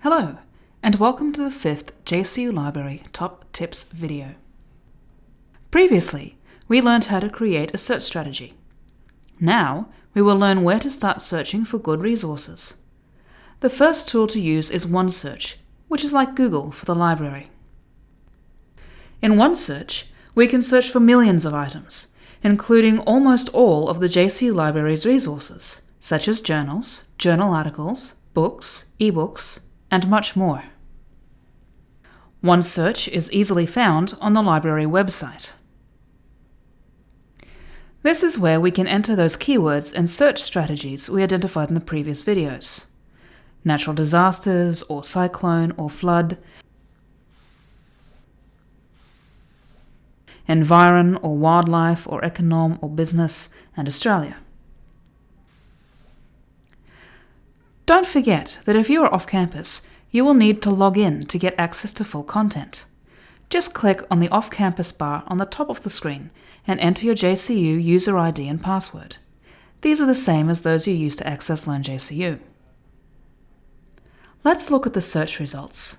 Hello, and welcome to the fifth JCU Library Top Tips video. Previously, we learned how to create a search strategy. Now, we will learn where to start searching for good resources. The first tool to use is OneSearch, which is like Google for the library. In OneSearch, we can search for millions of items, including almost all of the JCU Library's resources, such as journals, journal articles, books, ebooks, and much more. OneSearch is easily found on the library website. This is where we can enter those keywords and search strategies we identified in the previous videos. Natural disasters, or cyclone, or flood, environ, or wildlife, or econom, or business, and Australia. Don't forget that if you are off campus, you will need to log in to get access to full content. Just click on the off-campus bar on the top of the screen and enter your JCU user ID and password. These are the same as those you use to access LearnJCU. Let's look at the search results.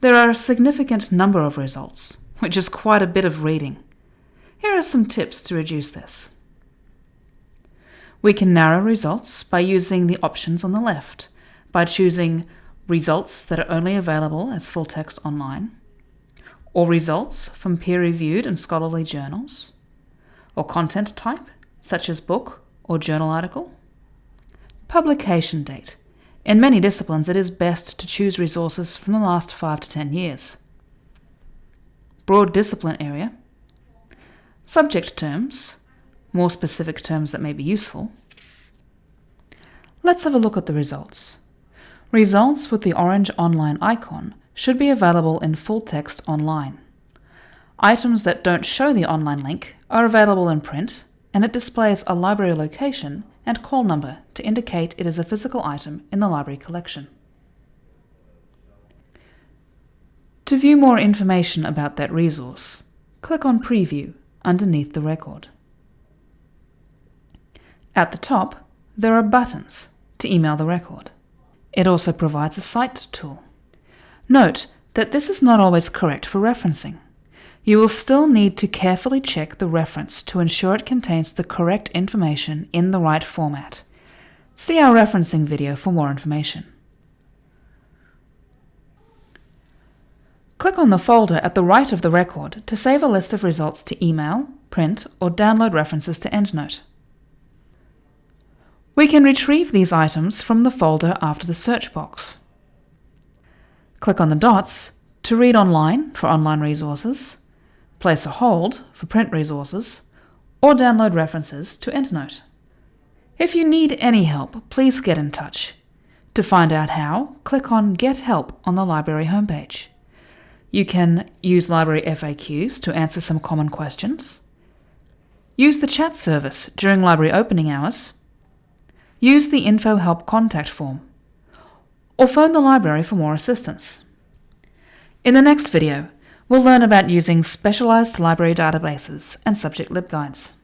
There are a significant number of results, which is quite a bit of reading. Here are some tips to reduce this. We can narrow results by using the options on the left, by choosing results that are only available as full text online, or results from peer-reviewed and scholarly journals, or content type, such as book or journal article. Publication date. In many disciplines, it is best to choose resources from the last 5 to 10 years. Broad discipline area. Subject terms, more specific terms that may be useful. Let's have a look at the results. Results with the orange online icon should be available in full text online. Items that don't show the online link are available in print, and it displays a library location and call number to indicate it is a physical item in the library collection. To view more information about that resource, click on Preview underneath the record. At the top, there are buttons to email the record. It also provides a Cite tool. Note that this is not always correct for referencing. You will still need to carefully check the reference to ensure it contains the correct information in the right format. See our referencing video for more information. Click on the folder at the right of the record to save a list of results to email, print, or download references to EndNote. We can retrieve these items from the folder after the search box. Click on the dots to read online for online resources, place a hold for print resources, or download references to EndNote. If you need any help, please get in touch. To find out how, click on Get Help on the library homepage. You can use library FAQs to answer some common questions, use the chat service during library opening hours, use the Info Help contact form, or phone the library for more assistance. In the next video, we'll learn about using specialized library databases and subject LibGuides.